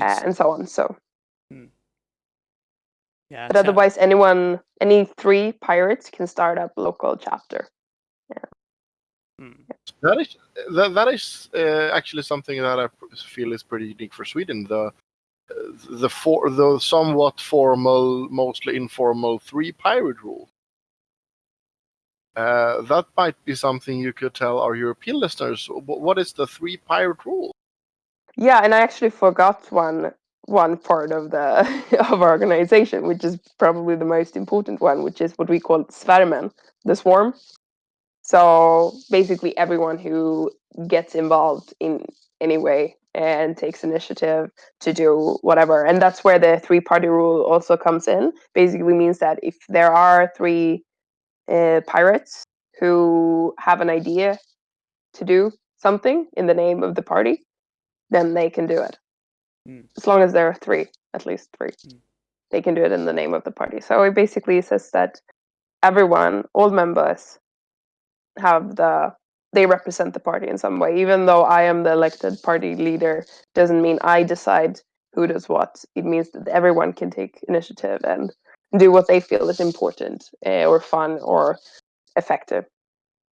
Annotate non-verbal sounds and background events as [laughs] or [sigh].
uh, and so on. So. Hmm. Yeah, but otherwise, anyone, any three pirates can start up local chapter. Yeah. Hmm. That is that, that is uh, actually something that I feel is pretty unique for Sweden. The the for the somewhat formal, mostly informal three pirate rule. Uh, that might be something you could tell our European listeners. What is the three pirate rule? Yeah, and I actually forgot one one part of the [laughs] of our organization, which is probably the most important one, which is what we call Svärmen, the swarm. So basically, everyone who gets involved in any way and takes initiative to do whatever, and that's where the three party rule also comes in. Basically, means that if there are three uh, pirates who have an idea to do something in the name of the party, then they can do it. Mm. As long as there are three, at least three, mm. they can do it in the name of the party. So it basically says that everyone, all members, have the they represent the party in some way. Even though I am the elected party leader, doesn't mean I decide who does what. It means that everyone can take initiative and do what they feel is important uh, or fun or effective.